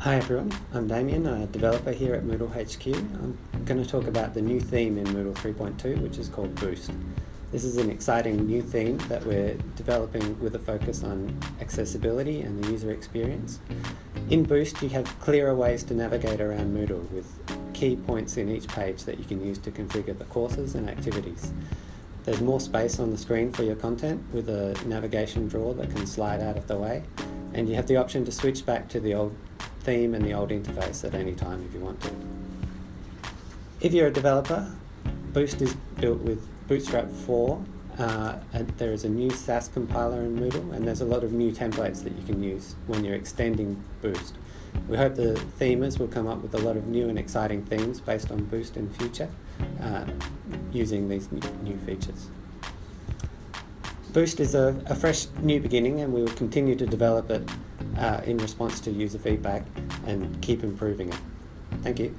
Hi everyone, I'm Damien, a developer here at Moodle HQ. I'm going to talk about the new theme in Moodle 3.2 which is called Boost. This is an exciting new theme that we're developing with a focus on accessibility and the user experience. In Boost you have clearer ways to navigate around Moodle with key points in each page that you can use to configure the courses and activities. There's more space on the screen for your content with a navigation drawer that can slide out of the way and you have the option to switch back to the old theme and the old interface at any time if you want to. If you're a developer, Boost is built with Bootstrap 4 uh, and there is a new Sass compiler in Moodle and there's a lot of new templates that you can use when you're extending Boost. We hope the themers will come up with a lot of new and exciting themes based on Boost in future uh, using these new features. Boost is a, a, fresh new beginning and we will continue to develop it uh, in response to user feedback and keep improving it. Thank you.